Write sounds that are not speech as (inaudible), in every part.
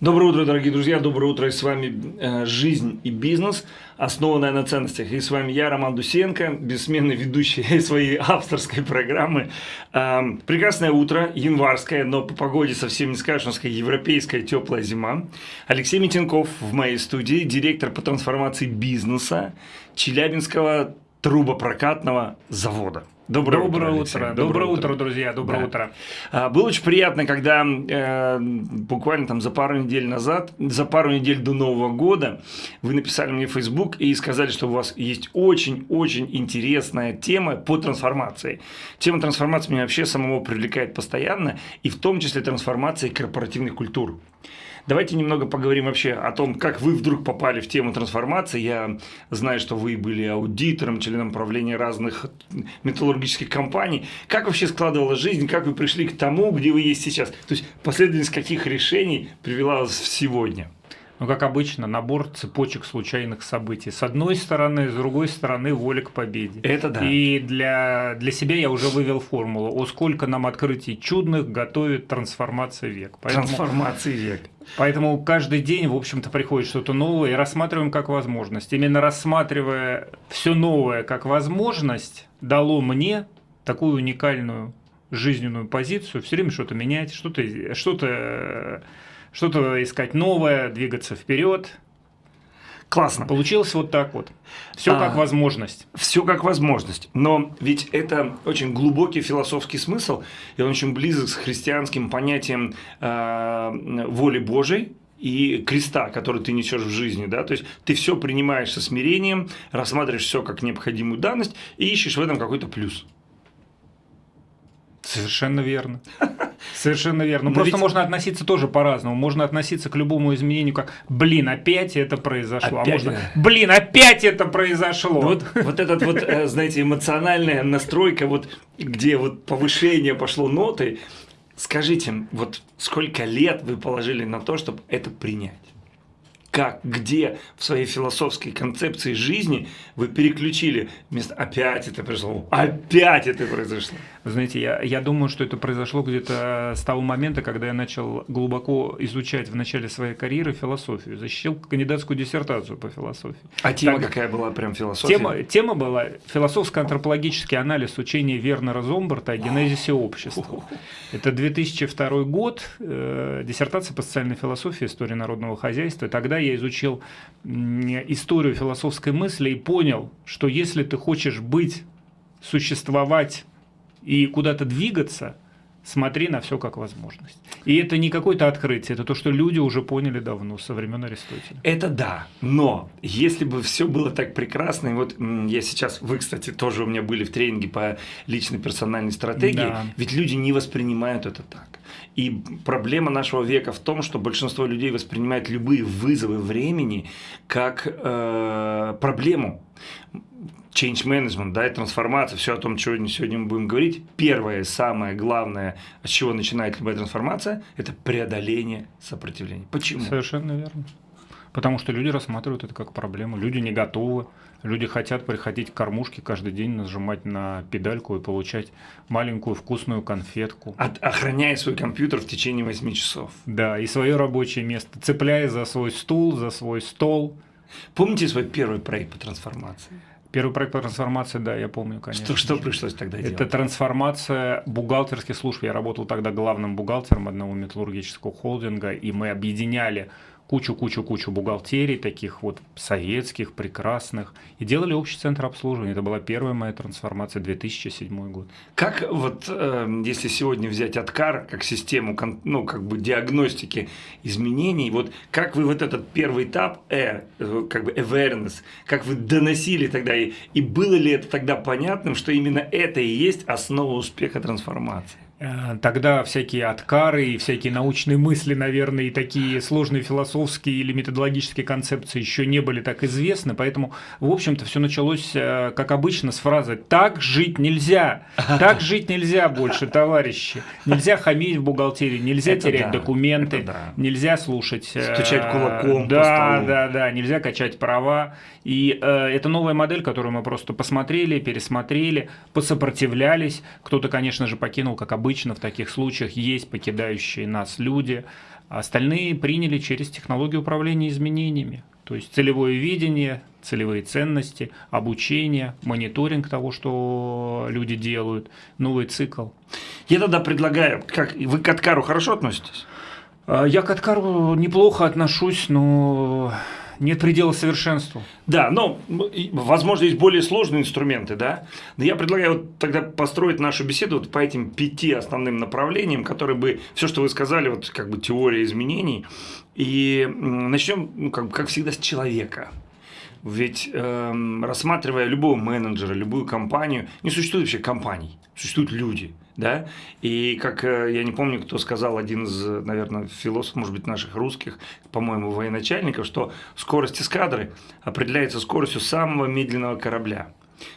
Доброе утро, дорогие друзья, доброе утро, и с вами э, «Жизнь и бизнес», основанная на ценностях. И с вами я, Роман Дусенко, бессменный ведущий (laughs) своей авторской программы. Э, прекрасное утро, январское, но по погоде совсем не скажешь, у нас европейская теплая зима. Алексей Митенков в моей студии, директор по трансформации бизнеса Челябинского трубопрокатного завода. Доброе, доброе утро, утро. Доброе, доброе утро, друзья. Доброе да. утро. А, было очень приятно, когда э, буквально там за пару недель назад, за пару недель до Нового года, вы написали мне в Facebook и сказали, что у вас есть очень-очень интересная тема по трансформации. Тема трансформации меня вообще самого привлекает постоянно, и в том числе трансформации корпоративных культур. Давайте немного поговорим вообще о том, как вы вдруг попали в тему трансформации. Я знаю, что вы были аудитором, членом правления разных металлургических компаний. Как вообще складывалась жизнь, как вы пришли к тому, где вы есть сейчас? То есть последовательность каких решений привела вас сегодня? Ну, как обычно, набор цепочек случайных событий. С одной стороны, с другой стороны, воля к победе. Это да. И для, для себя я уже вывел формулу, о сколько нам открытий чудных готовит трансформация век. Поэтому, трансформация век. Поэтому каждый день, в общем-то, приходит что-то новое и рассматриваем как возможность. Именно рассматривая все новое как возможность, дало мне такую уникальную жизненную позицию, все время что-то менять, что-то что, -то, что -то что-то искать новое, двигаться вперед. Классно. Получилось вот так вот. Все а, как возможность. Все как возможность. Но ведь это очень глубокий философский смысл, и он очень близок с христианским понятием э, воли Божией, и креста, который ты несешь в жизни, да, то есть ты все принимаешь со смирением, рассматриваешь все как необходимую данность и ищешь в этом какой-то плюс. Совершенно верно. (laughs) Совершенно верно. Но Просто ведь... можно относиться тоже по-разному. Можно относиться к любому изменению как «блин, опять это произошло». А опять... А можно «блин, опять это произошло». Вот, вот этот вот, э, знаете, эмоциональная настройка, вот, где вот повышение пошло ноты. Скажите, вот сколько лет вы положили на то, чтобы это принять? Как, где в своей философской концепции жизни вы переключили вместо «опять это произошло», «опять это произошло». Вы знаете, я, я думаю, что это произошло где-то с того момента, когда я начал глубоко изучать в начале своей карьеры философию, защитил кандидатскую диссертацию по философии. А тема так, какая была прям философия? Тема, тема была философско-антропологический анализ учения Вернера Зомбарта о генезисе общества. Это 2002 год, э, диссертация по социальной философии, истории народного хозяйства. Тогда я изучил историю философской мысли и понял, что если ты хочешь быть, существовать и куда-то двигаться, смотри на все как возможность. И это не какое-то открытие, это то, что люди уже поняли давно, со времен Аристотеля. Это да, но если бы все было так прекрасно, и вот я сейчас, вы, кстати, тоже у меня были в тренинге по личной персональной стратегии, да. ведь люди не воспринимают это так. И проблема нашего века в том, что большинство людей воспринимает любые вызовы времени как э, проблему change management, да, и трансформация, все о том, что сегодня мы будем говорить. Первое, самое главное, с чего начинает любая трансформация, это преодоление сопротивления. Почему? Совершенно верно. Потому что люди рассматривают это как проблему, люди не готовы, люди хотят приходить к кормушке каждый день, нажимать на педальку и получать маленькую вкусную конфетку. От, охраняя свой компьютер в течение 8 часов. Да, и свое рабочее место, цепляя за свой стул, за свой стол. Помните свой первый проект по трансформации? Первый проект по трансформации, да, я помню, конечно. Что, что пришлось тогда делать? Это трансформация бухгалтерских служб. Я работал тогда главным бухгалтером одного металлургического холдинга, и мы объединяли кучу-кучу-кучу бухгалтерий, таких вот советских, прекрасных, и делали общий центр обслуживания. Это была первая моя трансформация, 2007 год. Как вот, э, если сегодня взять Откар как систему, ну, как бы диагностики изменений, вот как вы вот этот первый этап, э, как бы awareness, как вы доносили тогда, и, и было ли это тогда понятным, что именно это и есть основа успеха трансформации? Э, тогда всякие откары и всякие научные мысли, наверное, и такие сложные философские или методологические концепции еще не были так известны, поэтому, в общем-то, все началось, э, как обычно, с фразы «так жить нельзя», «так (laughs) жить нельзя больше, товарищи», нельзя хамить в бухгалтерии, нельзя это терять да, документы, да. нельзя слушать… Э, Стучать кулаком Да, да, да, нельзя качать права, и э, это новая модель, которую мы просто посмотрели, пересмотрели, посопротивлялись, кто-то, конечно же, покинул, как обычно, обычно в таких случаях есть покидающие нас люди, остальные приняли через технологию управления изменениями. То есть целевое видение, целевые ценности, обучение, мониторинг того, что люди делают, новый цикл. Я тогда предлагаю, как вы к Аткару хорошо относитесь? А, я к Аткару неплохо отношусь, но нет предела совершенству. Да, но, возможно, есть более сложные инструменты, да. Но я предлагаю вот тогда построить нашу беседу вот по этим пяти основным направлениям, которые бы, все, что вы сказали, вот как бы теория изменений. И начнем, ну, как, как всегда, с человека. Ведь э, рассматривая любого менеджера, любую компанию, не существует вообще компаний, существуют люди. Да? И как э, я не помню, кто сказал, один из, наверное, философов, может быть, наших русских, по-моему, военачальников, что скорость эскадры определяется скоростью самого медленного корабля.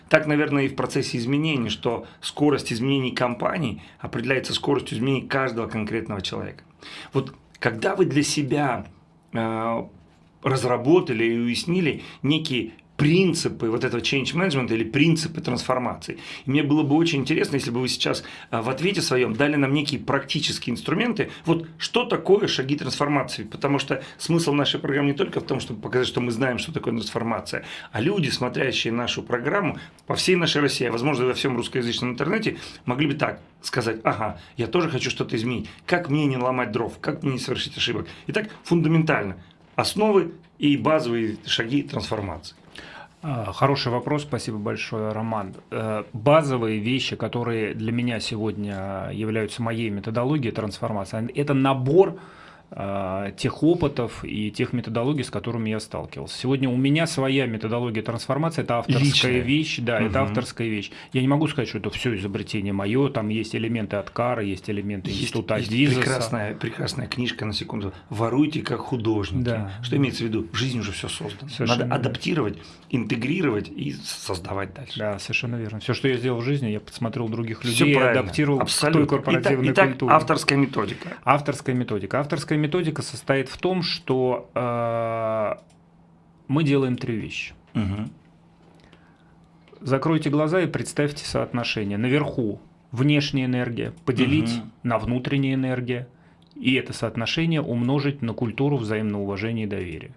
Так, наверное, и в процессе изменений, что скорость изменений компаний определяется скоростью изменений каждого конкретного человека. Вот когда вы для себя э, разработали и уяснили некие принципы вот этого change management или принципы трансформации. И мне было бы очень интересно, если бы вы сейчас а, в ответе своем дали нам некие практические инструменты. Вот что такое шаги трансформации? Потому что смысл нашей программы не только в том, чтобы показать, что мы знаем, что такое трансформация, а люди, смотрящие нашу программу по всей нашей России, а возможно во всем русскоязычном интернете, могли бы так сказать, ага, я тоже хочу что-то изменить. Как мне не ломать дров? Как мне не совершить ошибок? Итак, фундаментально основы и базовые шаги трансформации? А, хороший вопрос, спасибо большое, Роман. Э, базовые вещи, которые для меня сегодня являются моей методологией трансформации, это набор а, тех опытов и тех методологий, с которыми я сталкивался. Сегодня у меня своя методология трансформации, это авторская Личная. вещь, да, угу. это авторская вещь. Я не могу сказать, что это все изобретение мое, там есть элементы от Кара, есть элементы есть, института есть Дизеса. прекрасная, прекрасная книжка, на секунду, «Воруйте как художники». Да. Что имеется в виду? В жизни уже все создано. Совершенно Надо адаптировать, интегрировать и создавать дальше. Да, совершенно верно. Все, что я сделал в жизни, я посмотрел других людей адаптировал Абсолютно. к той корпоративной итак, культуре. Итак, авторская методика. Авторская методика. Авторская методика состоит в том, что э, мы делаем три вещи. Угу. Закройте глаза и представьте соотношение. Наверху внешняя энергия поделить угу. на внутренняя энергия, и это соотношение умножить на культуру взаимного уважения и доверия.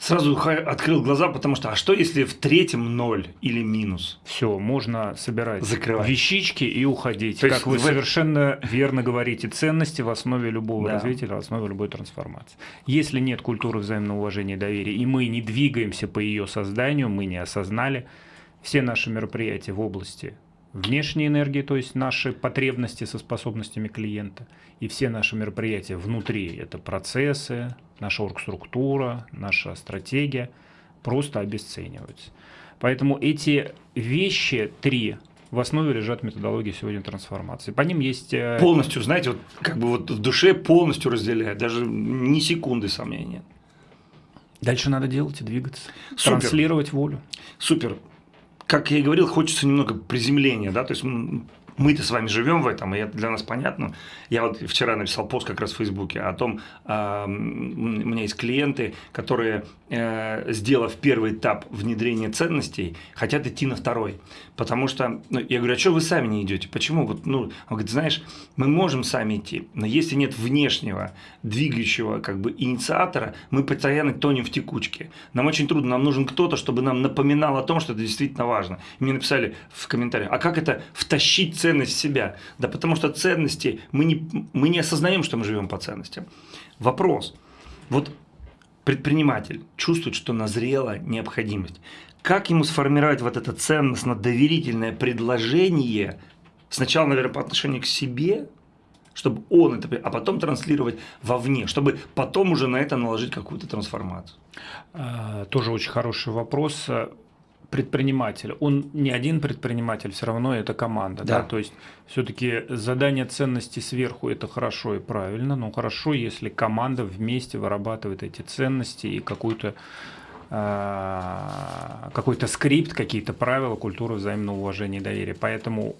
Сразу открыл глаза, потому что, а что если в третьем ноль или минус? Все, можно собирать Закрывать. вещички и уходить. То как вы в... совершенно верно говорите, ценности в основе любого да. развития, в основе любой трансформации. Если нет культуры взаимного уважения и доверия, и мы не двигаемся по ее созданию, мы не осознали все наши мероприятия в области внешней энергии, то есть наши потребности со способностями клиента, и все наши мероприятия внутри, это процессы, наша оргструктура, наша стратегия, просто обесцениваются. Поэтому эти вещи три в основе лежат методологии сегодня трансформации. По ним есть... Э, полностью, знаете, вот как бы вот в душе полностью разделяет, даже ни секунды сомнения. Дальше надо делать и двигаться, Супер. транслировать волю. Супер как я и говорил, хочется немного приземления, да, то есть мы-то с вами живем в этом, и это для нас понятно. Я вот вчера написал пост как раз в Фейсбуке о том, э, у меня есть клиенты, которые, э, сделав первый этап внедрения ценностей, хотят идти на второй. Потому что, ну, я говорю, а что вы сами не идете? Почему? Вот, ну, он говорит, знаешь, мы можем сами идти, но если нет внешнего, двигающего как бы инициатора, мы постоянно тонем в текучке. Нам очень трудно, нам нужен кто-то, чтобы нам напоминал о том, что это действительно важно. И мне написали в комментариях, а как это втащить ценности ценность себя. Да потому что ценности, мы не, мы не осознаем, что мы живем по ценностям. Вопрос. Вот предприниматель чувствует, что назрела необходимость. Как ему сформировать вот это ценностно-доверительное предложение, сначала, наверное, по отношению к себе, чтобы он это, а потом транслировать вовне, чтобы потом уже на это наложить какую-то трансформацию? А, тоже очень хороший вопрос предприниматель, он не один предприниматель, все равно это команда. Да. Да? То есть все-таки задание ценностей сверху это хорошо и правильно, но хорошо, если команда вместе вырабатывает эти ценности и какую-то а, какой-то скрипт, какие-то правила, культуру взаимного уважения и доверия. Поэтому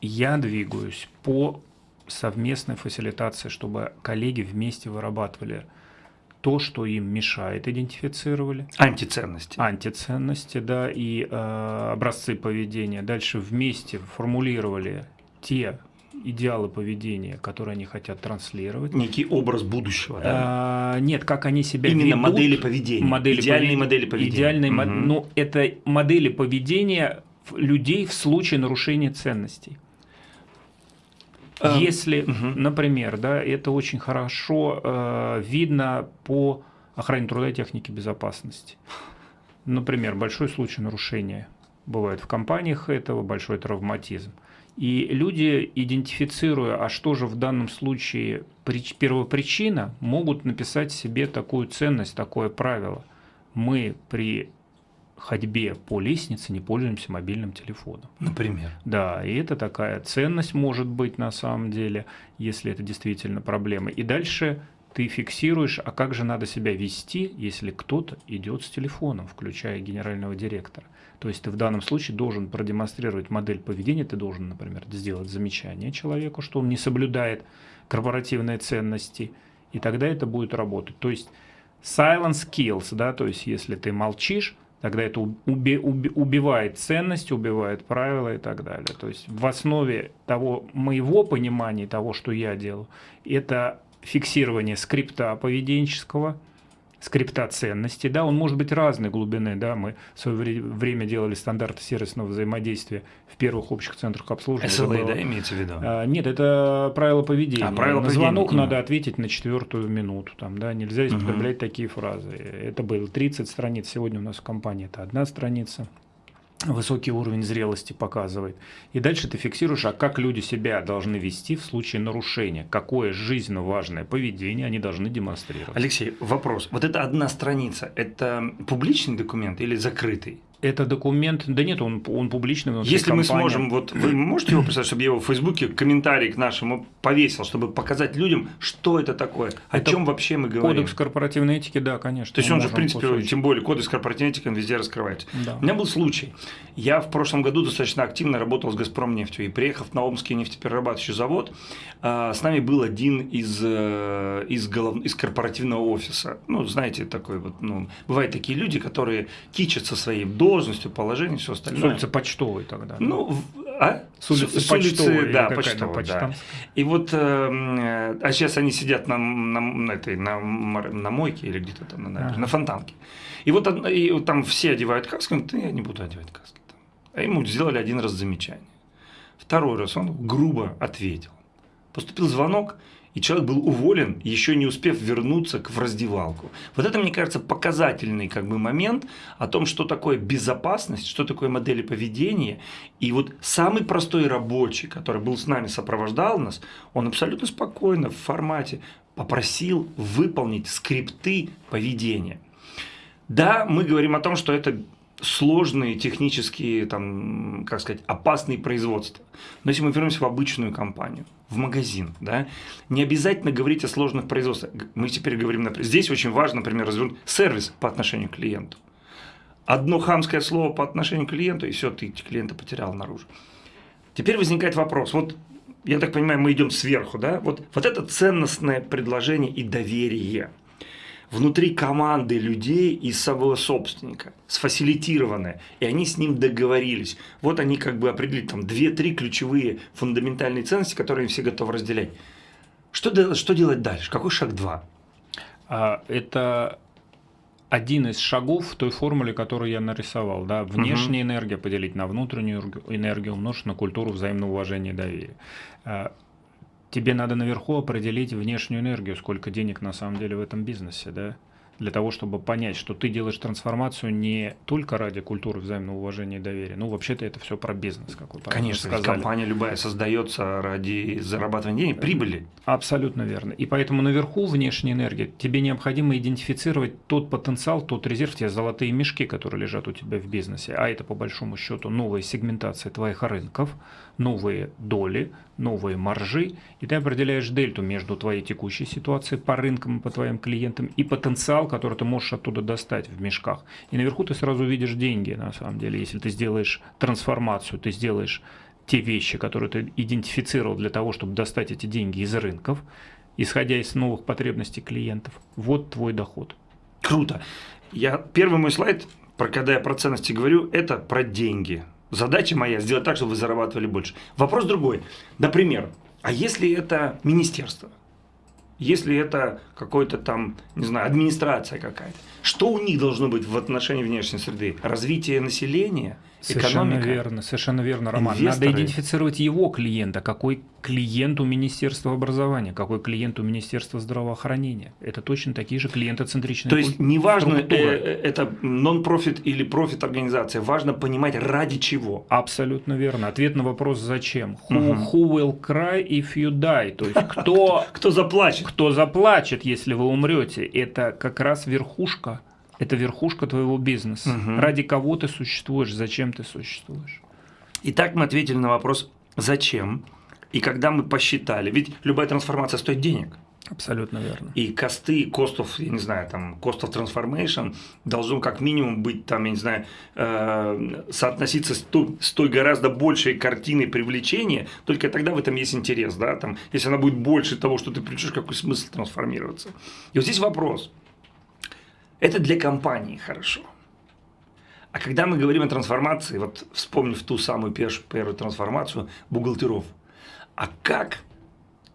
я двигаюсь по совместной фасилитации, чтобы коллеги вместе вырабатывали то, что им мешает, идентифицировали. Антиценности. Антиценности, да, и э, образцы поведения. Дальше вместе формулировали те идеалы поведения, которые они хотят транслировать. Некий образ будущего, да? А, нет, как они себя Именно ведут. модели поведения. Модели Идеальные поведения. модели поведения. Идеальные Мгм. мо- Ну, это модели поведения людей в случае нарушения ценностей. А, Если, например, да, это очень хорошо э, видно по охране труда и технике безопасности. Например, большой случай нарушения бывает в компаниях этого, большой травматизм. И люди, идентифицируя, а что же в данном случае прич- первопричина, могут написать себе такую ценность, такое правило. Мы при ходьбе по лестнице не пользуемся мобильным телефоном. Например. Да, и это такая ценность может быть на самом деле, если это действительно проблема. И дальше ты фиксируешь, а как же надо себя вести, если кто-то идет с телефоном, включая генерального директора. То есть ты в данном случае должен продемонстрировать модель поведения, ты должен, например, сделать замечание человеку, что он не соблюдает корпоративные ценности, и тогда это будет работать. То есть silence kills, да, то есть если ты молчишь, тогда это уби- уби- убивает ценность, убивает правила и так далее. То есть в основе того моего понимания того, что я делаю, это фиксирование скрипта поведенческого, скрипта ценностей, да, он может быть разной глубины, да, мы в свое вре- время делали стандарты сервисного взаимодействия в первых общих центрах обслуживания. SLA, было- да, имеется в виду? а, Нет, это правило поведения. А, правило на поведения, звонок именно. надо ответить на четвертую минуту. Там, да, нельзя употреблять такие фразы. Это было 30 страниц. Сегодня у нас в компании это одна страница. Высокий уровень зрелости показывает. И дальше ты фиксируешь, а как люди себя должны вести в случае нарушения. Какое жизненно важное поведение они должны демонстрировать. Алексей, вопрос. Вот это одна страница, это публичный документ или закрытый? Это документ, да нет, он, он публичный Если мы компании. сможем, вот вы можете его представить, чтобы я его в Фейсбуке комментарий к нашему повесил, чтобы показать людям, что это такое, о Это чем вообще мы говорим. Кодекс корпоративной этики, да, конечно. То есть мы он же, в принципе, кусочек. тем более кодекс корпоративной этики, он везде раскрывается. Да. У меня был случай. Я в прошлом году достаточно активно работал с «Газпромнефтью» и приехав на Омский нефтеперерабатывающий завод, а, с нами был один из, э, из, голов... из корпоративного офиса. Ну, знаете, такой вот, ну, бывают такие люди, которые кичатся своей должностью, положением, все С остальное. улицы Почтовой тогда. да? Ну, а? С улицы С Почтовой да, почтовой, да. почтамская. И вот, э, а сейчас они сидят на, на, на этой, на, на мойке или где-то там на, набережной, Ага. на фонтанке. И вот, и вот там все одевают каски, он говорит, «Да я не буду одевать каски. там». А ему сделали один раз замечание. Второй раз он грубо ответил. Поступил звонок, и человек был уволен, еще не успев вернуться к, в раздевалку. Вот это, мне кажется, показательный как бы, момент о том, что такое безопасность, что такое модели поведения. И вот самый простой рабочий, который был с нами, сопровождал нас, он абсолютно спокойно в формате попросил выполнить скрипты поведения. Да, мы говорим о том, что это сложные технические, там, как сказать, опасные производства. Но если мы вернемся в обычную компанию, в магазин, да, не обязательно говорить о сложных производствах. Мы теперь говорим, например, здесь очень важно, например, развернуть сервис по отношению к клиенту. Одно хамское слово по отношению к клиенту, и все, ты клиента потерял наружу. Теперь возникает вопрос, вот я так понимаю, мы идем сверху, да, вот, вот это ценностное предложение и доверие внутри команды людей и самого собственника, сфасилитированное, и они с ним договорились. Вот они как бы определили там 2-3 ключевые фундаментальные ценности, которые все готовы разделять. Что, что делать дальше? Какой шаг 2? А, Это один из шагов в той формуле, которую я нарисовал. Да? Внешняя энергия поделить на внутреннюю энергию- энергию, умножить на культуру взаимного уважения и доверия. Тебе надо наверху определить внешнюю энергию, сколько денег на самом деле в этом бизнесе, да? Для того, чтобы понять, что ты делаешь трансформацию не только ради культуры взаимного уважения и доверия. Ну, вообще-то это все про бизнес, как вы Конечно, сказали. компания любая создается ради зарабатывания денег, прибыли. Абсолютно верно. И поэтому наверху внешняя энергия. Тебе необходимо идентифицировать тот потенциал, тот резерв, те золотые мешки, которые лежат у тебя в бизнесе. А это по большому счету новая сегментация твоих рынков, новые доли, новые маржи. И ты определяешь дельту между твоей текущей ситуацией по рынкам, по твоим клиентам и потенциал, который ты можешь оттуда достать в мешках. И наверху ты сразу видишь деньги, на самом деле. Если ты сделаешь трансформацию, ты сделаешь те вещи, которые ты идентифицировал для того, чтобы достать эти деньги из рынков, исходя из новых потребностей клиентов. Вот твой доход. Круто. Я, первый мой слайд, про, когда я про ценности говорю, это про деньги. Задача моя сделать так, чтобы вы зарабатывали больше. Вопрос другой. Например, А если это министерство? Если это какой-то там, не знаю, администрация какая-то, что у них должно быть в отношении внешней среды? Развитие населения – Совершенно экономика. верно, совершенно верно, Роман. Инвесторы. Надо идентифицировать его клиента, какой клиент у Министерства образования, какой клиент у Министерства здравоохранения. Это точно такие же клиентоцентричные То есть неважно, э, э, это нон-профит или профит организация, важно понимать ради чего. Абсолютно верно. Ответ на вопрос зачем. Who, who will cry if you die? То есть кто, (laughs) кто заплачет? Кто заплачет, если вы умрете? Это как раз верхушка это верхушка твоего бизнеса. Угу. Ради кого ты существуешь, зачем ты существуешь. Итак, мы ответили на вопрос «зачем?». И когда мы посчитали, ведь любая трансформация стоит денег. Абсолютно верно. И косты, костов, я не знаю, там, of transformation должен как минимум быть, там, я не знаю, э, соотноситься с той, с той гораздо большей картиной привлечения, только тогда в этом есть интерес, да, там, если она будет больше того, что ты придешь, какой смысл трансформироваться. И вот здесь вопрос – это для компании хорошо. А когда мы говорим о трансформации, вот вспомнив ту самую первую, трансформацию бухгалтеров, а как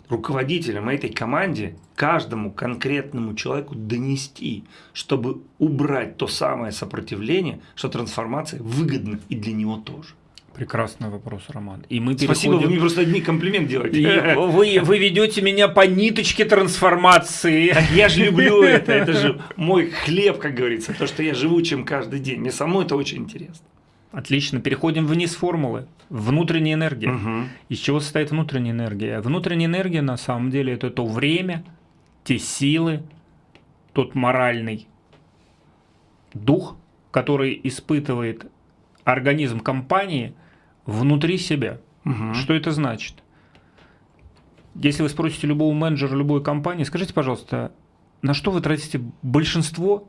руководителям этой команде, каждому конкретному человеку донести, чтобы убрать то самое сопротивление, что трансформация выгодна и для него тоже? Прекрасный вопрос, Роман. И мы переходим... Спасибо, вы мне просто одни комплимент делаете. (laughs) вы, вы ведете меня по ниточке трансформации. Так я же люблю это, это же мой хлеб, как говорится, то, что я живу чем каждый день. Мне самому это очень интересно. Отлично, переходим вниз формулы. Внутренняя энергия. Угу. Из чего состоит внутренняя энергия? Внутренняя энергия на самом деле это то время, те силы, тот моральный дух, который испытывает организм компании – внутри себя. Угу. Что это значит? Если вы спросите любого менеджера любой компании, скажите, пожалуйста, на что вы тратите большинство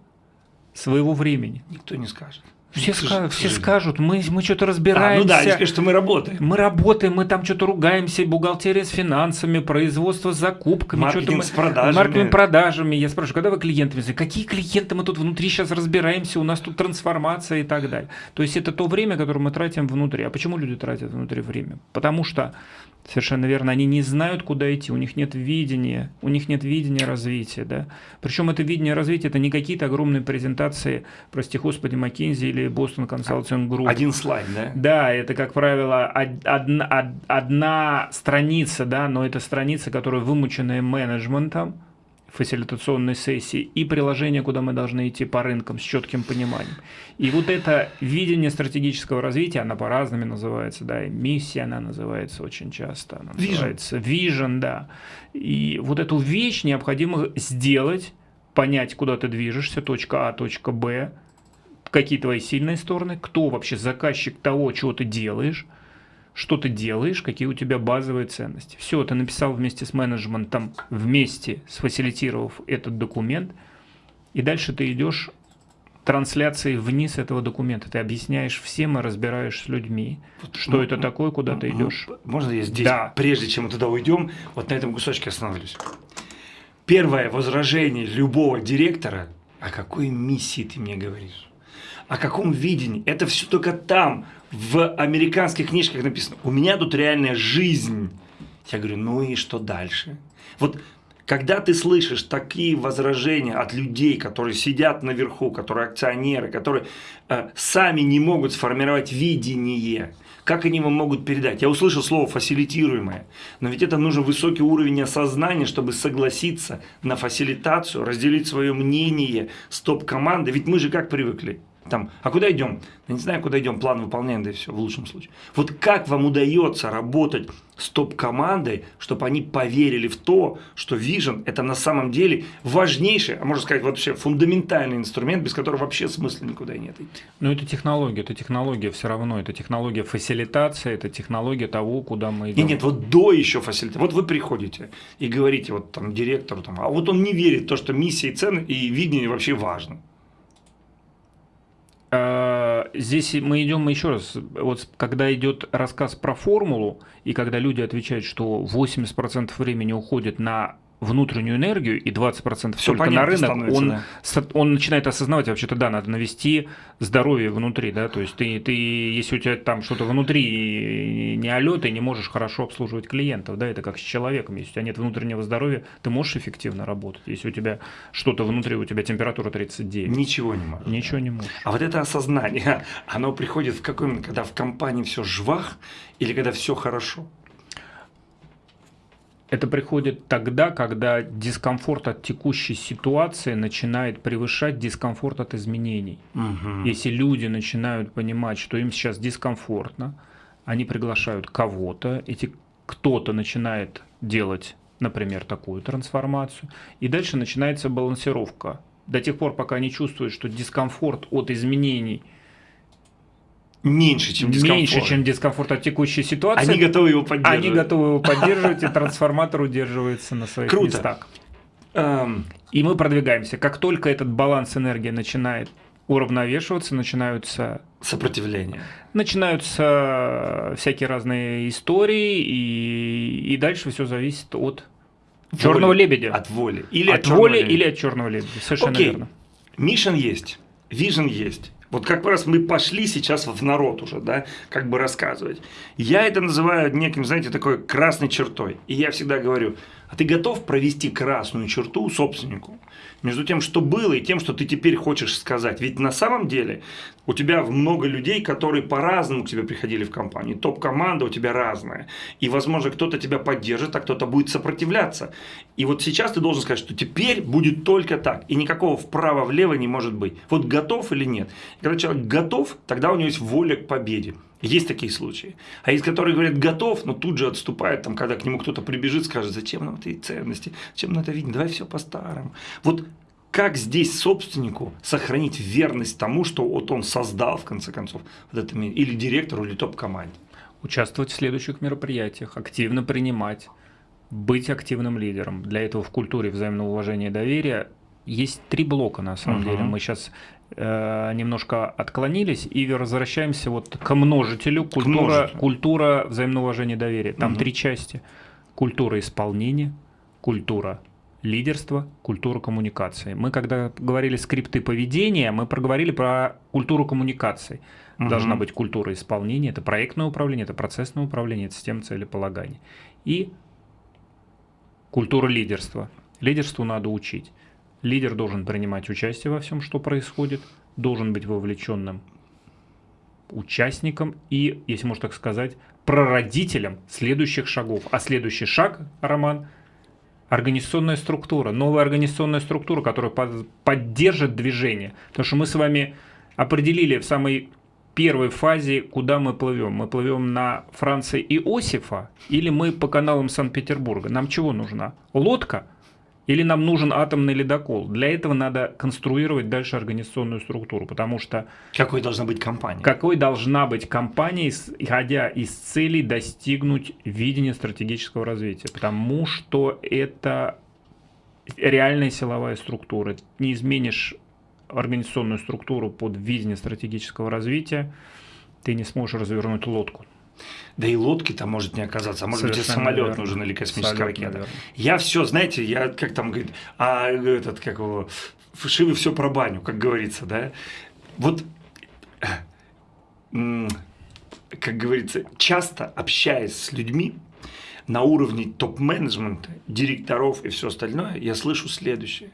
своего времени? Никто не скажет. Все, ска все скажут, мы, мы что-то разбираемся. А, ну да, они скажут, что мы работаем. Мы работаем, мы там что-то ругаемся, бухгалтерия с финансами, производство с закупками. Маркетинг мы, с продажами. Маркетинг продажами. Я спрашиваю, когда вы клиентами? Какие клиенты мы тут внутри сейчас разбираемся, у нас тут трансформация и так далее. То есть это то время, которое мы тратим внутри. А почему люди тратят внутри время? Потому что Совершенно верно. Они не знают, куда идти, у них нет видения, у них нет видения развития. Да? Причем это видение развития, это не какие-то огромные презентации, прости господи, McKinsey или Boston Consulting Group. Один слайд, да? Да, это, как правило, одна, одна страница, да, но это страница, которая вымученная менеджментом, фасилитационной сессии и приложение, куда мы должны идти по рынкам с четким пониманием. И вот это видение стратегического развития, она по-разному называется, да, и миссия она называется очень часто, она Vision. называется vision, да. И вот эту вещь необходимо сделать, понять, куда ты движешься, точка А, точка Б, какие твои сильные стороны, кто вообще заказчик того, чего ты делаешь, что ты делаешь, какие у тебя базовые ценности. Все, ты написал вместе с менеджментом, вместе сфасилитировав этот документ, и дальше ты идешь трансляции вниз этого документа. Ты объясняешь всем и разбираешь с людьми, вот, что ну, это такое, куда ну, ты идешь. Можно я здесь, да. прежде чем мы туда уйдем, вот на этом кусочке остановлюсь. Первое возражение любого директора, о какой миссии ты мне говоришь? О каком видении? Это все только там, в американских книжках написано, у меня тут реальная жизнь. Я говорю, ну и что дальше? Вот когда ты слышишь такие возражения от людей, которые сидят наверху, которые акционеры, которые э, сами не могут сформировать видение, как они вам могут передать? Я услышал слово «фасилитируемое», но ведь это нужен высокий уровень осознания, чтобы согласиться на фасилитацию, разделить свое мнение с топ-командой. Ведь мы же как привыкли? Там, а куда идем? Я не знаю, куда идем, план выполняем, да и все, в лучшем случае. Вот как вам удается работать с топ-командой, чтобы они поверили в то, что Vision – это на самом деле важнейший, а можно сказать, вообще фундаментальный инструмент, без которого вообще смысла никуда нет. Ну, это технология, это технология все равно, это технология фасилитации, это технология того, куда мы идем. Нет, нет, вот до еще фасилитации. Вот вы приходите и говорите вот там директору, там, а вот он не верит в то, что миссия и цены и видение вообще важно. А, здесь мы идем еще раз, вот когда идет рассказ про формулу, и когда люди отвечают, что 80% времени уходит на внутреннюю энергию и 20% Всё только на рынок, он, да. он начинает осознавать, вообще-то да, надо навести здоровье внутри, да, то есть ты, ты если у тебя там что-то внутри не алё, ты не можешь хорошо обслуживать клиентов, да, это как с человеком, если у тебя нет внутреннего здоровья, ты можешь эффективно работать, если у тебя что-то внутри, у тебя температура 39. Ничего не можешь. Ничего не можешь. А вот это осознание, (laughs) оно приходит в какой момент, когда в компании все жвах или когда все хорошо? Это приходит тогда, когда дискомфорт от текущей ситуации начинает превышать дискомфорт от изменений. Мгм. Если люди начинают понимать, что им сейчас дискомфортно, они приглашают кого-то, эти кто-то начинает делать, например, такую трансформацию, и дальше начинается балансировка. До тех пор, пока они чувствуют, что дискомфорт от изменений Меньше, чем дискомфорт. меньше, чем дискомфорт от текущей ситуации, Они готовы его поддерживать. они готовы его поддерживать, и трансформатор удерживается на своих Круто. местах. Эм, И мы продвигаемся. Как только этот баланс энергии начинает уравновешиваться, начинаются, сопротивление. начинаются всякие разные истории, и, и дальше все зависит от черного Воли. лебедя. От воли. Или от черного воли лебедя. или от черного лебедя. Совершенно Окей. верно. Мишен есть, вижен есть. Вот как раз мы пошли сейчас в народ уже, да, как бы рассказывать. Я это называю неким, знаете, такой красной чертой. И я всегда говорю, а ты готов провести красную черту собственнику между тем, что было, и тем, что ты теперь хочешь сказать? Ведь на самом деле у тебя много людей, которые по-разному к тебе приходили в компанию. Топ-команда у тебя разная. И, возможно, кто-то тебя поддержит, а кто-то будет сопротивляться. И вот сейчас ты должен сказать, что теперь будет только так. И никакого вправо-влево не может быть. Вот готов или нет. Когда человек готов, тогда у него есть воля к победе. Есть такие случаи. А есть, которые говорят готов, но тут же отступают, там, когда к нему кто-то прибежит, скажет, зачем нам эти ценности, зачем нам это видно, давай все по-старому. Вот как здесь собственнику сохранить верность тому, что вот он создал, в конце концов, вот это, или директору, или топ-команде? Участвовать в следующих мероприятиях, активно принимать, быть активным лидером. Для этого в культуре взаимного уважения и доверия есть три блока, на самом Мгм. деле. Мы сейчас немножко отклонились и возвращаемся вот к множителю. Культура, множителю. культура взаимного уважения и доверия. Там Мгм. три части. Культура исполнения, культура лидерства, культура коммуникации. Мы когда говорили скрипты поведения, мы проговорили про культуру коммуникации. Мгм. Должна быть культура исполнения, это проектное управление, это процессное управление, это система целеполагания. И культура лидерства. Лидерству надо учить. Лидер должен принимать участие во всем, что происходит, должен быть вовлеченным участником и, если можно так сказать, прародителем следующих шагов. А следующий шаг, Роман, организационная структура, новая организационная структура, которая под- поддержит движение. Потому что мы с вами определили в самой первой фазе, куда мы плывем. Мы плывем на Франции Иосифа или мы по каналам Санкт-Петербурга. Нам чего нужна? Лодка? Или нам нужен атомный ледокол? Для этого надо конструировать дальше организационную структуру, потому что Какой должна быть компания? какой должна быть компания, исходя из целей достигнуть видения стратегического развития? Потому что это реальная силовая структура. Не изменишь организационную структуру под видение стратегического развития, ты не сможешь развернуть лодку. Да и лодки там может не оказаться, а может быть и Совершенно самолет верно. нужен или космическая Абсолютно ракета. верно. Я все, знаете, я как там говорит, а этот, как его, Шивы все про баню, как говорится, да. Вот, как говорится, часто общаясь с людьми на уровне топ-менеджмента, директоров и все остальное, я слышу следующее.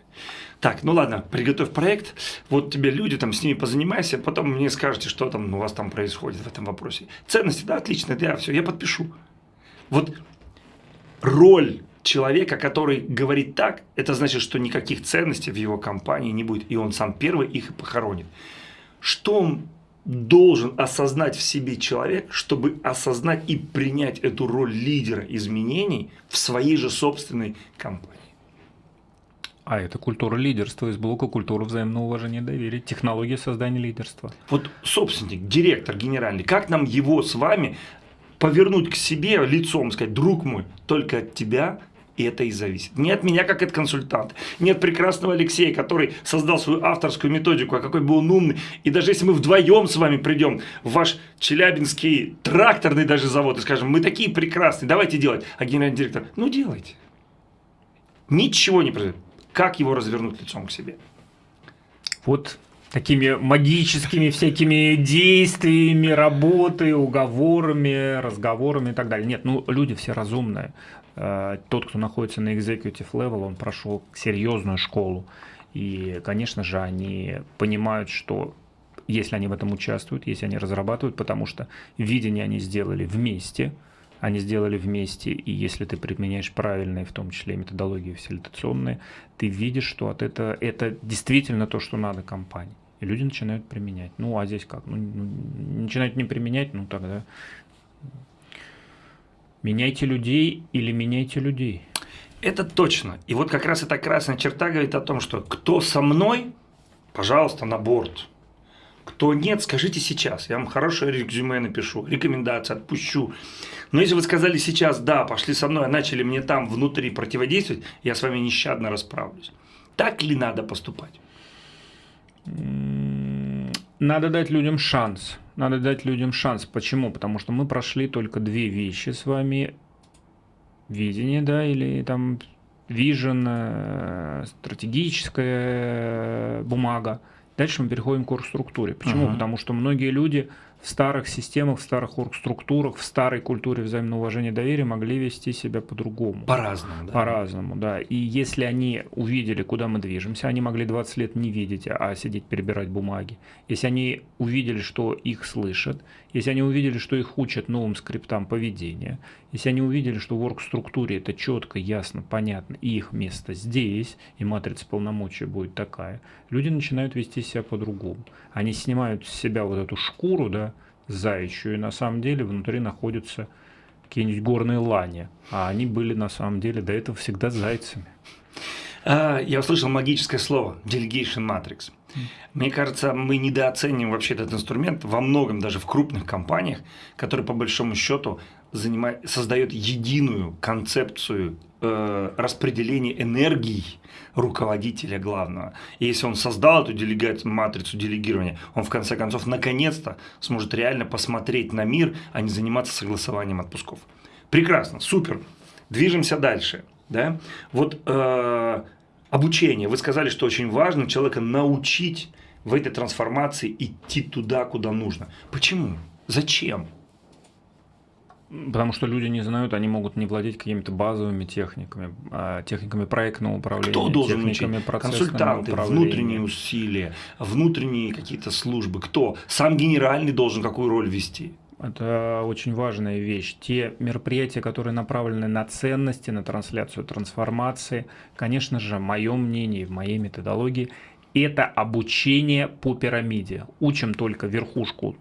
Так, ну ладно, приготовь проект, вот тебе люди, там с ними позанимайся, потом мне скажете, что там у вас там происходит в этом вопросе. Ценности, да, отлично, да, все, я подпишу. Вот роль человека, который говорит так, это значит, что никаких ценностей в его компании не будет, и он сам первый их и похоронит. Что он должен осознать в себе человек, чтобы осознать и принять эту роль лидера изменений в своей же собственной компании? А это культура лидерства из блока культуры взаимного уважения и доверия, технология создания лидерства. Вот собственник, директор генеральный, как нам его с вами повернуть к себе лицом, сказать, друг мой, только от тебя это и зависит. Не от меня, как от консультанта, не от прекрасного Алексея, который создал свою авторскую методику, а какой бы он умный. И даже если мы вдвоем с вами придем в ваш челябинский тракторный даже завод и скажем, мы такие прекрасные, давайте делать. А генеральный директор, ну делайте. Ничего не произойдет. Как его развернуть лицом к себе? Вот такими магическими всякими действиями, работой, уговорами, разговорами и так далее. Нет, ну люди все разумные. Э, тот, кто находится на executive level, он прошел серьезную школу. И, конечно же, они понимают, что если они в этом участвуют, если они разрабатывают, потому что видение они сделали вместе, они сделали вместе, и если ты применяешь правильные, в том числе методологии фасилитационные, ты видишь, что от этого, это действительно то, что надо компании. И люди начинают применять. Ну, а здесь как? Ну, ну, начинают не применять, ну тогда меняйте людей или меняйте людей. Это точно. И вот как раз эта красная черта говорит о том, что кто со мной, пожалуйста, на борт. Кто нет, скажите сейчас. Я вам хорошее резюме напишу, рекомендации отпущу. Но если вы сказали сейчас, да, пошли со мной, а начали мне там внутри противодействовать, я с вами нещадно расправлюсь. Так ли надо поступать? Надо дать людям шанс. Надо дать людям шанс. Почему? Потому что мы прошли только две вещи с вами. Видение, да, или там vision, э, стратегическая бумага. Дальше мы переходим к оргструктуре. Почему? Uh-huh. Потому что многие люди в старых системах, в старых оргструктурах, в старой культуре взаимного уважения и доверия могли вести себя по-другому. По-разному, да. По-разному, да. И если они увидели, куда мы движемся, они могли 20 лет не видеть, а сидеть перебирать бумаги. Если они увидели, что их слышат, если они увидели, что их учат новым скриптам поведения, если они увидели, что в оргструктуре это четко, ясно, понятно, и их место здесь, и матрица полномочий будет такая, люди начинают вести себя по-другому. Они снимают с себя вот эту шкуру, да, заячью, и на самом деле внутри находятся какие-нибудь горные лани, а они были на самом деле до этого всегда зайцами. А, я услышал магическое слово Delegation Matrix. Мне кажется, мы недооцениваем вообще этот инструмент во многом, даже в крупных компаниях, которые по большому счету занимает, создает единую концепцию э, распределения энергии руководителя главного. И если он создал эту делегацию, матрицу делегирования, он в конце концов наконец-то сможет реально посмотреть на мир, а не заниматься согласованием отпусков. Прекрасно, супер. Движемся дальше. Да? Вот э, обучение. Вы сказали, что очень важно человека научить в этой трансформации идти туда, куда нужно. Почему? Зачем? Потому что люди не знают, они могут не владеть какими-то базовыми техниками, а, техниками проектного управления, Кто должен техниками учить? Консультанты, управления. внутренние усилия, внутренние какие-то службы. Кто? Сам генеральный должен какую роль вести? Это очень важная вещь. Те мероприятия, которые направлены на ценности, на трансляцию трансформации, конечно же, мое мнение, в моей методологии, это обучение по пирамиде. Учим только верхушку,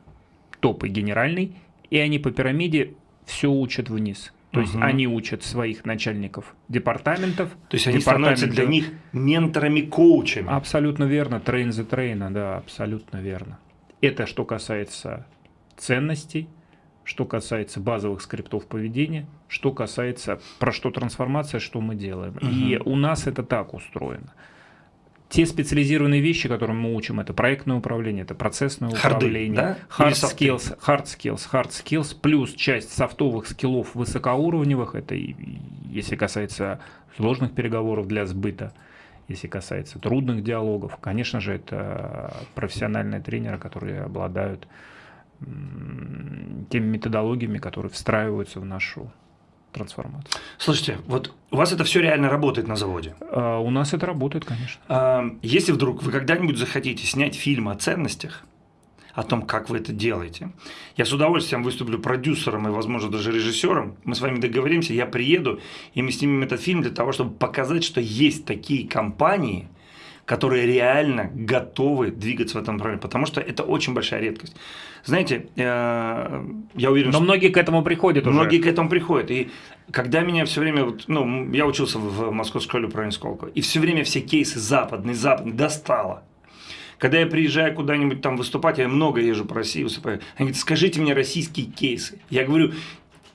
топ и генеральный, и они по пирамиде все учат вниз. То есть угу. они учат своих начальников департаментов. То есть они становятся для них менторами, коучами. Абсолютно верно. Train the trainer, да, абсолютно верно. Это что касается ценностей, что касается базовых скриптов поведения, что касается про что трансформация, что мы делаем. Угу. И у нас это так устроено те специализированные вещи, которые мы учим, это проектное управление, это процессное Харды, управление, да? hard skills, hard skills, hard skills, плюс часть софтовых скиллов высокоуровневых, это если касается сложных переговоров для сбыта, если касается трудных диалогов, конечно же, это профессиональные тренеры, которые обладают теми методологиями, которые встраиваются в нашу трансформацию. Слушайте, вот у вас это все реально работает на заводе? А, у нас это работает, конечно. А, если вдруг вы когда-нибудь захотите снять фильм о ценностях, о том, как вы это делаете. Я с удовольствием выступлю продюсером и, возможно, даже режиссером. Мы с вами договоримся, я приеду, и мы снимем этот фильм для того, чтобы показать, что есть такие компании, которые реально готовы двигаться в этом направлении, потому что это очень большая редкость. Знаете, э, я уверен, Но что... многие к этому приходят уже. Многие к этому приходят. И когда меня все время, ну, я учился в Московской школе управления Сколково, и все время все кейсы западные, западные достало. Когда я приезжаю куда-нибудь там выступать, я много езжу по России выступаю, они говорят, скажите мне российские кейсы. Я говорю,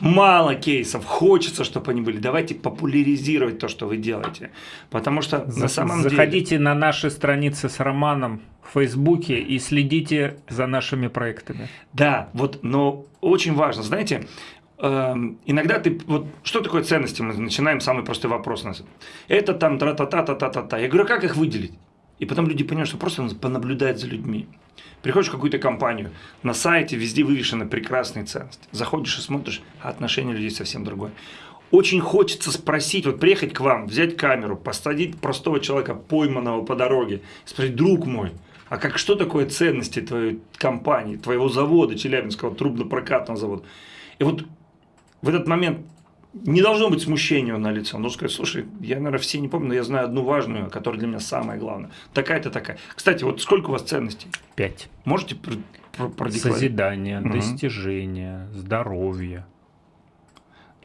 мало кейсов, хочется, чтобы они были. Давайте популяризировать то, что вы делаете. Потому что За, на самом заходите деле... Заходите на наши страницы с Романом в Фейсбуке и следите за нашими проектами. Да, вот, но очень важно, знаете, эм, иногда ты, вот что такое ценности, мы начинаем самый простой вопрос. у нас. Это там тра-та-та-та-та-та. Я говорю, а как их выделить? И потом люди понимают, что просто он понаблюдает за людьми. Приходишь в какую-то компанию, на сайте везде вывешены прекрасные ценности. Заходишь и смотришь, а отношение людей совсем другое. Очень хочется спросить, вот приехать к вам, взять камеру, посадить простого человека, пойманного по дороге, спросить, друг мой, а как что такое ценности твоей компании, твоего завода, Челябинского трубно-прокатного завода? И вот в этот момент не должно быть смущения на лице. Он должен сказать, слушай, я, наверное, все не помню, но я знаю одну важную, которая для меня самая главная. Такая-то такая. Кстати, вот сколько у вас ценностей? Пять. Можете продекларировать? Созидание, угу. достижение, здоровье.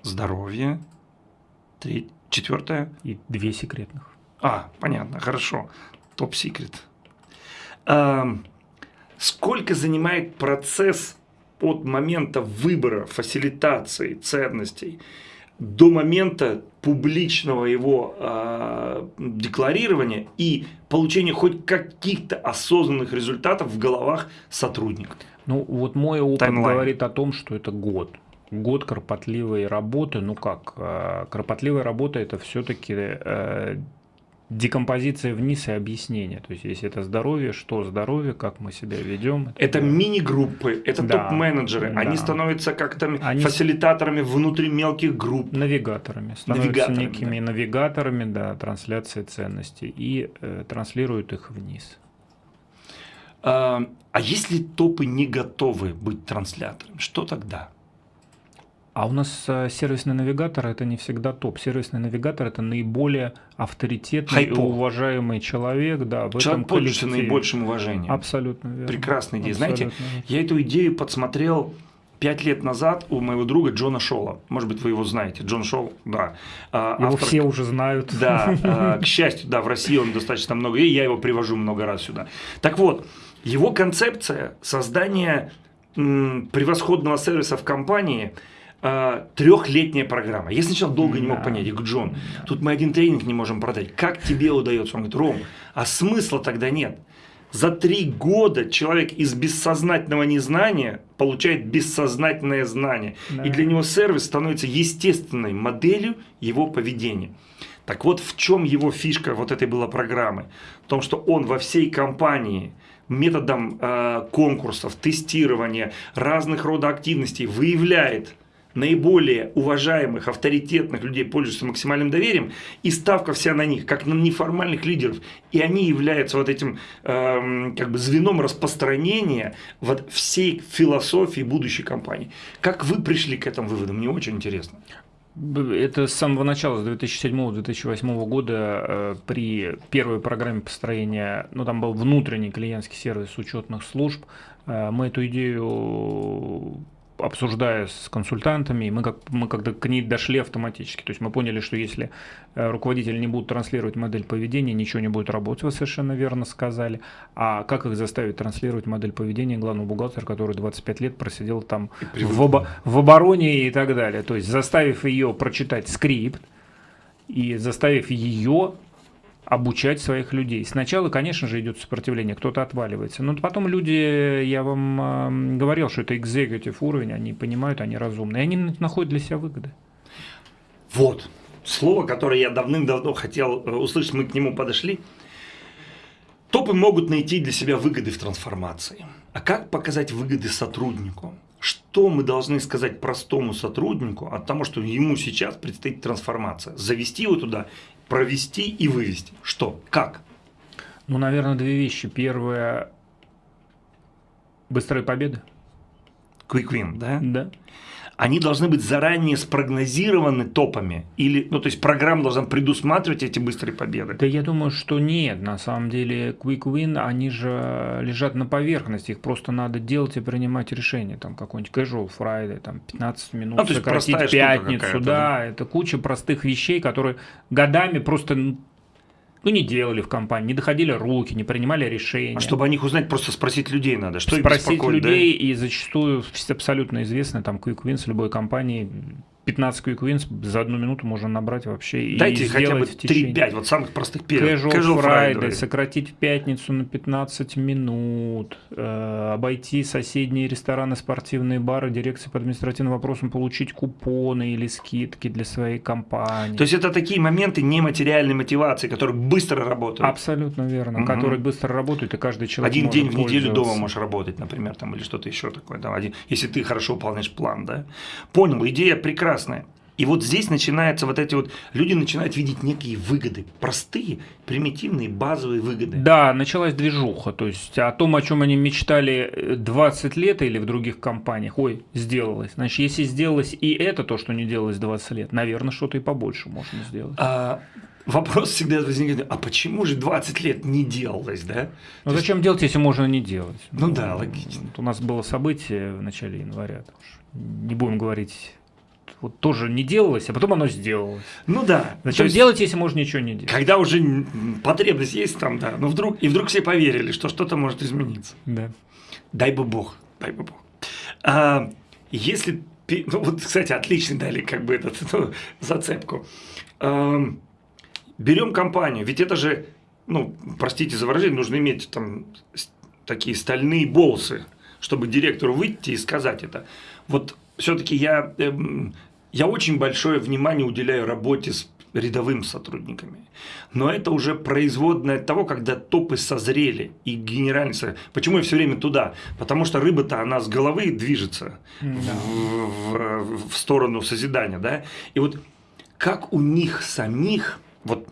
Здоровье. Три, четвертое. И две секретных. А, понятно, хорошо. Топ-секрет. А, сколько занимает процесс от момента выбора, фасилитации ценностей до момента публичного его э, декларирования и получения хоть каких-то осознанных результатов в головах сотрудников. Ну вот мой опыт Таймлайн. говорит о том, что это год. Год кропотливой работы, ну как, э, кропотливая работа это все-таки э, декомпозиция вниз и объяснение. То есть, если это здоровье, что здоровье, как мы себя ведем. Это, это мини-группы, это да, топ-менеджеры. Да. Они становятся как-то Они... фасилитаторами внутри мелких групп. Навигаторами. Становятся навигаторами, некими да. навигаторами да, трансляции ценностей и э, транслируют их вниз. А, а если топы не готовы быть транслятором, что тогда? А у нас э, сервисный навигатор это не всегда топ. Сервисный навигатор это наиболее авторитетный Хайпо. и уважаемый человек, да, в Человек этом пользуется наибольшим уважением. Абсолютно верно. Прекрасная идея. Абсолютно Знаете, я эту идею подсмотрел пять лет назад у моего друга Джона Шола. Может быть, вы его знаете. Джон Шол, да. А, его автор... все уже знают. Да, а, (laughs) к счастью, да, в России он достаточно много, и я его привожу много раз сюда. Так вот, его концепция создания превосходного сервиса в компании – э, трехлетняя программа. Я сначала долго не мог понять. Я говорю, Джон, тут мы один тренинг не можем продать. Как тебе удается? Он говорит, Ром, а смысла тогда нет. За три года человек из бессознательного незнания получает бессознательное знание. Да. И для него сервис становится естественной моделью его поведения. Так вот, в чем его фишка вот этой была программы? В том, что он во всей компании методом э, конкурсов, тестирования, разных рода активностей выявляет наиболее уважаемых, авторитетных людей пользуются максимальным доверием, и ставка вся на них, как на неформальных лидеров. И они являются вот этим э, как бы звеном распространения вот всей философии будущей компании. Как вы пришли к этому выводу? Мне очень интересно. Это с самого начала, с 2007-2008 года э, при первой программе построения, ну там был внутренний клиентский сервис учетных служб, э, мы эту идею обсуждая с консультантами, мы, как, мы когда к ней дошли автоматически. То есть мы поняли, что если э, руководители не будут транслировать модель поведения, ничего не будет работать, вы совершенно верно сказали. А как их заставить транслировать модель поведения главного бухгалтера, который 25 лет просидел там в, обо, в обороне и так далее. То есть заставив ее прочитать скрипт и заставив ее обучать своих людей. Сначала, конечно же, идет сопротивление, кто-то отваливается. Но потом люди, я вам говорил, что это executive уровень, они понимают, они разумные, и они находят для себя выгоды. Вот, слово, которое я давным-давно хотел э, услышать, мы к нему подошли. Топы могут найти для себя выгоды в трансформации. А как показать выгоды сотруднику? Что мы должны сказать простому сотруднику от того, что ему сейчас предстоит трансформация? Завести его туда провести и вывести. Что? Как? Ну, наверное, две вещи. Первое – быстрая победа. Quick win, да? Да они должны быть заранее спрогнозированы топами? Или, ну, то есть программа должна предусматривать эти быстрые победы? Да я думаю, что нет. На самом деле, quick win, они же лежат на поверхности. Их просто надо делать и принимать решения. Там какой-нибудь casual Friday, там 15 минут, ну, сократить пятницу. Да, да, это куча простых вещей, которые годами просто ну, не делали в компании, не доходили руки, не принимали решения. А чтобы о них узнать, просто спросить людей надо. Что Спросить людей, да? и зачастую абсолютно известно, там, Quick Wins любой компании 15 quick wins за одну минуту можно набрать вообще Дайте и хотя бы течение... 3-5 вот самых простых первых. Casual, Casual Friday, Friday, сократить в пятницу на 15 минут, э, обойти соседние рестораны, спортивные бары, дирекции по административным вопросам, получить купоны или скидки для своей компании. То есть это такие моменты нематериальной мотивации, которые быстро работают. Абсолютно верно, угу. которые быстро работают, и каждый человек Один день в неделю дома можешь работать, например, там, или что-то еще такое, там, один, если ты хорошо выполняешь план, да. Понял, идея прекрасная. И вот здесь начинается вот эти вот, люди начинают видеть некие выгоды, простые, примитивные, базовые выгоды. Да, началась движуха, то есть о том, о чем они мечтали 20 лет или в других компаниях, ой, сделалось. Значит, если сделалось и это, то, что не делалось 20 лет, наверное, что-то и побольше можно сделать. А, вопрос всегда возникает, а почему же 20 лет не делалось, да? Ну То зачем есть... делать, если можно не делать? Ну, ну да, логично. Вот у нас было событие в начале января, не будем говорить вот тоже не делалось, а потом оно сделалось. Ну да. Зачем есть, делать, если можно ничего не делать? Когда уже потребность есть там, да, но вдруг, и вдруг все поверили, что что-то может измениться. Да. Дай бы бог, дай бы бог. А, если, ну вот, кстати, отличный дали как бы этот, ну, зацепку. А, берем компанию, ведь это же, ну, простите за выражение, нужно иметь там такие стальные болсы, чтобы директору выйти и сказать это. Вот все-таки я эм, я очень большое внимание уделяю работе с рядовыми сотрудниками. Но это уже производное от того, когда топы созрели и генеральный совет. Почему я все время туда? Потому что рыба-то она с головы движется в, в, в сторону созидания. Да? И вот как у них самих вот,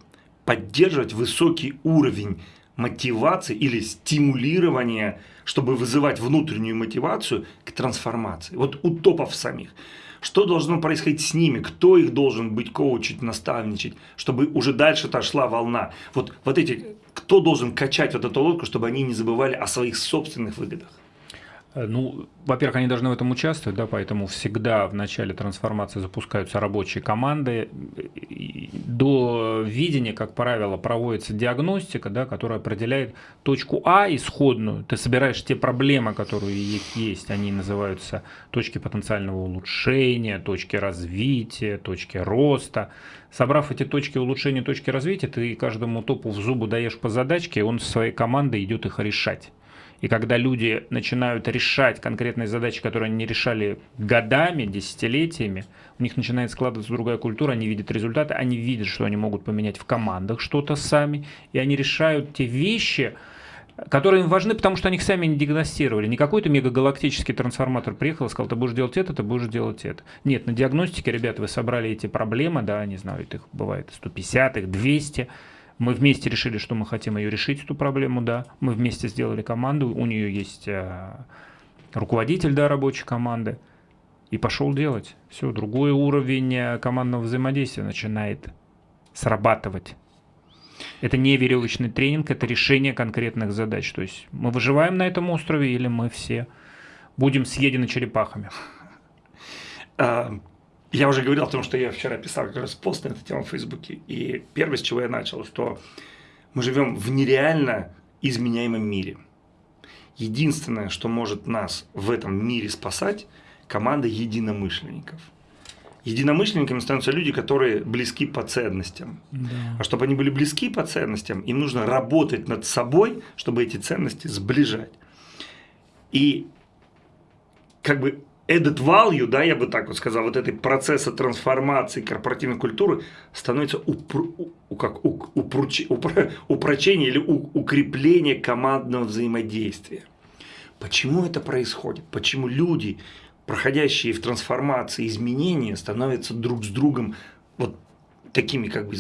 поддерживать высокий уровень мотивации или стимулирования, чтобы вызывать внутреннюю мотивацию к трансформации. Вот у топов самих. Что должно происходить с ними? Кто их должен быть коучить, наставничать, чтобы уже дальше-то шла волна? Вот, вот эти, кто должен качать вот эту лодку, чтобы они не забывали о своих собственных выгодах? Э, ну, во-первых, они должны в этом участвовать, да, поэтому всегда в начале трансформации запускаются рабочие команды. До видения, как правило, проводится диагностика, да, которая определяет точку А исходную. Ты собираешь те проблемы, которые есть, они называются точки потенциального улучшения, точки развития, точки роста. Собрав эти точки улучшения, точки развития, ты каждому топу в зубы даешь по задачке, и он со своей командой идет их решать. И когда люди начинают решать конкретные задачи, которые они не решали годами, десятилетиями, у них начинает складываться другая культура, они видят результаты, они видят, что они могут поменять в командах что-то сами, и они решают те вещи, которые им важны, потому что они их сами не диагностировали. Не какой-то мегагалактический трансформатор приехал и сказал, ты будешь делать это, ты будешь делать это. Нет, на диагностике, ребята, вы собрали эти проблемы, да, не знаю, их бывает 150, их 200, мы вместе решили, что мы хотим ее решить, эту проблему, да. Мы вместе сделали команду, у нее есть э, руководитель, да, рабочей команды. И пошел делать. Все, другой уровень э, командного взаимодействия начинает срабатывать. Это не веревочный тренинг, это решение конкретных задач. То есть мы выживаем на этом острове или мы все будем съедены черепахами. Я уже говорил о том, что я вчера писал как раз пост на эту тему в Фейсбуке. И первое, с чего я начал, что мы живем в нереально изменяемом мире. Единственное, что может нас в этом мире спасать, команда единомышленников. Единомышленниками становятся люди, которые близки по ценностям. Да. А чтобы они были близки по ценностям, им нужно работать над собой, чтобы эти ценности сближать. И как бы added value, да, я бы так вот сказал, вот этой процесса трансформации корпоративной культуры становится упр, как, у, упруч, упр, упрочение или у, укрепление командного взаимодействия. Почему это происходит? Почему люди, проходящие в трансформации изменения, становятся друг с другом вот такими, как бы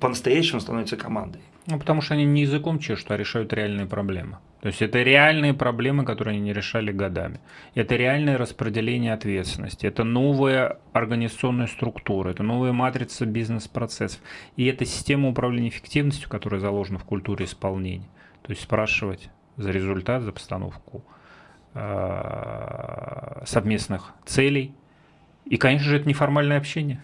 по-настоящему становятся командой? Ну, потому что они не языком чешут, а решают реальные проблемы. То есть это реальные проблемы, которые они не решали годами. Это реальное распределение ответственности, это новая организационная структура, это новая матрица бизнес-процессов. И это система управления эффективностью, которая заложена в культуре исполнения. То есть спрашивать за результат, за постановку э, совместных целей. И, конечно же, это неформальное общение.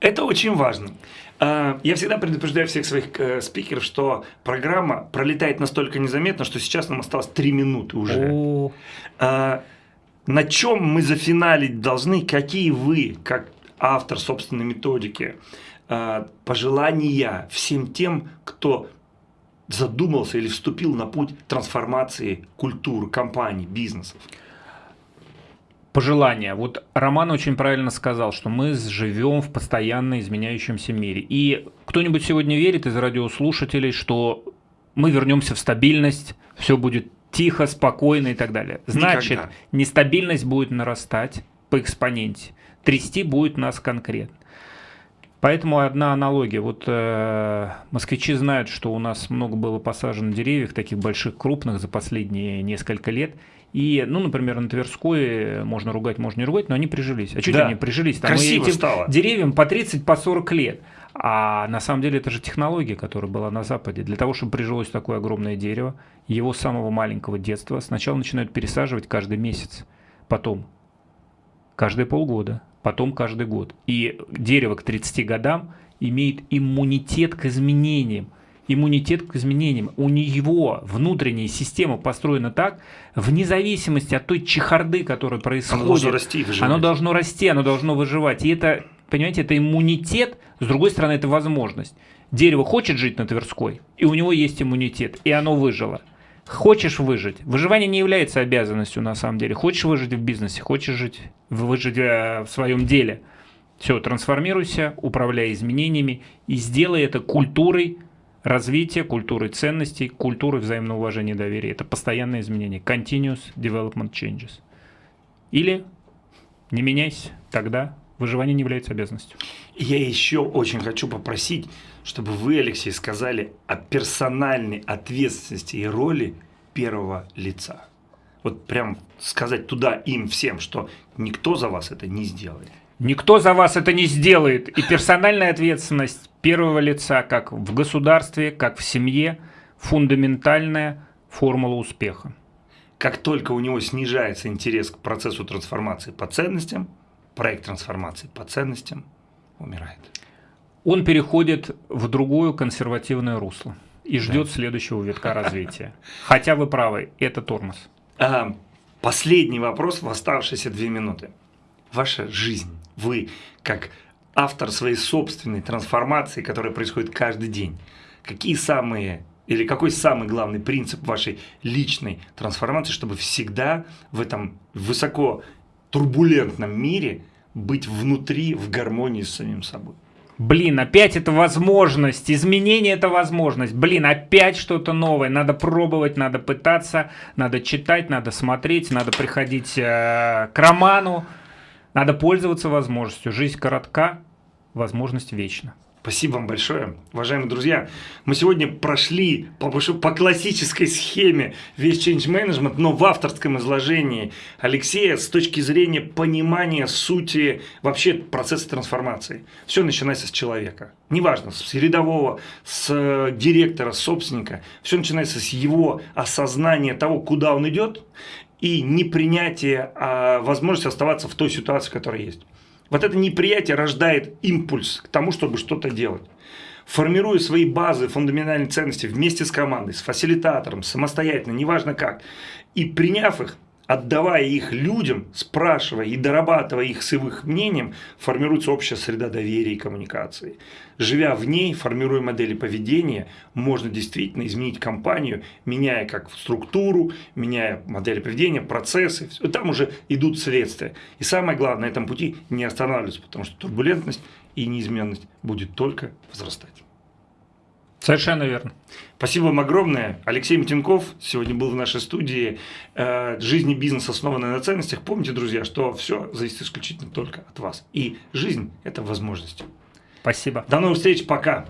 Это очень важно. А, я всегда предупреждаю всех своих э, спикеров, что программа пролетает настолько незаметно, что сейчас нам осталось 3 минуты уже. О. А, на чем мы зафиналить должны, какие вы, как автор собственной методики. Э, пожелания всем тем, кто задумался или вступил на путь трансформации культуры, компаний, бизнесов? Пожелания. Вот Роман очень правильно сказал, что мы живем в постоянно изменяющемся мире. И кто-нибудь сегодня верит из радиослушателей, что мы вернемся в стабильность, все будет тихо, спокойно и так далее. Значит, Никогда. нестабильность будет нарастать по экспоненте. Трясти будет нас конкретно. Поэтому одна аналогия. Вот э, москвичи знают, что у нас много было посажено деревьев, таких больших, крупных, за последние несколько лет. И, ну, например, на Тверской можно ругать, можно не ругать, но они прижились. А что да. они прижились? Там Красиво этим стало. деревьям по 30, по 40 лет. А на самом деле это же технология, которая была на Западе. Для того, чтобы прижилось такое огромное дерево, его с самого маленького детства сначала начинают пересаживать каждый месяц, потом каждые полгода, потом каждый год. И дерево к 30 годам имеет иммунитет к изменениям. Иммунитет к изменениям. У него внутренняя система построена так, вне зависимости от той чехарды, которая происходит. Оно должно расти и выживать. Оно должно расти, оно должно выживать. И это, понимаете, это иммунитет, с другой стороны, это возможность. Дерево хочет жить на Тверской, и у него есть иммунитет, и оно выжило. Хочешь выжить. Выживание не является обязанностью на самом деле. Хочешь выжить в бизнесе, хочешь жить, выжить э, в своем деле. Все, трансформируйся, управляй изменениями и сделай это культурой развития, культурой ценностей, культурой взаимного уважения и доверия. Это постоянное изменение. Continuous development changes. Или не меняйся, тогда выживание не является обязанностью. Я еще очень хочу попросить, чтобы вы, Алексей, сказали о персональной ответственности и роли первого лица. Вот прям сказать туда им всем, что никто за вас это не сделает. Никто за вас это не сделает. И персональная ответственность первого лица, как в государстве, как в семье, фундаментальная формула успеха. Как только у него снижается интерес к процессу трансформации по ценностям, проект трансформации по ценностям умирает. Он переходит в другое консервативное русло и ждет да. следующего витка развития. Хотя вы правы, это тормоз. А, последний вопрос в оставшиеся две минуты. Ваша жизнь, вы как автор своей собственной трансформации, которая происходит каждый день, какие самые или какой самый главный принцип вашей личной трансформации, чтобы всегда в этом высоко турбулентном мире быть внутри в гармонии с самим собой. Блин, опять это возможность, изменение это возможность. Блин, опять что-то новое. Надо пробовать, надо пытаться, надо читать, надо смотреть, надо приходить э, к роману. Надо пользоваться возможностью. Жизнь коротка, возможность вечна. Спасибо вам большое. Уважаемые друзья, мы сегодня прошли по, по классической схеме весь change management, но в авторском изложении Алексея с точки зрения понимания сути вообще процесса трансформации. Все начинается с человека. Неважно, с рядового, с э, директора, с собственника. Все начинается с его осознания того, куда он идет, и непринятия а возможности оставаться в той ситуации, которая есть. Вот это неприятие рождает импульс к тому, чтобы что-то делать. Формируя свои базы, фундаментальные ценности вместе с командой, с фасилитатором, самостоятельно, неважно как, и приняв их, отдавая их людям, спрашивая и дорабатывая их с их мнением, формируется общая среда доверия и коммуникации. Живя в ней, формируя модели поведения, можно действительно изменить компанию, меняя как структуру, меняя модели поведения, процессы. Там уже идут следствия. И самое главное, на этом пути не останавливаться, потому что турбулентность и неизменность будет только возрастать. Совершенно верно. Спасибо вам огромное. Алексей Митенков сегодня был в нашей студии. Э, жизнь и бизнес, основанная на ценностях. Помните, друзья, что все зависит исключительно только от вас. И жизнь – это возможность. Спасибо. До новых встреч. Пока.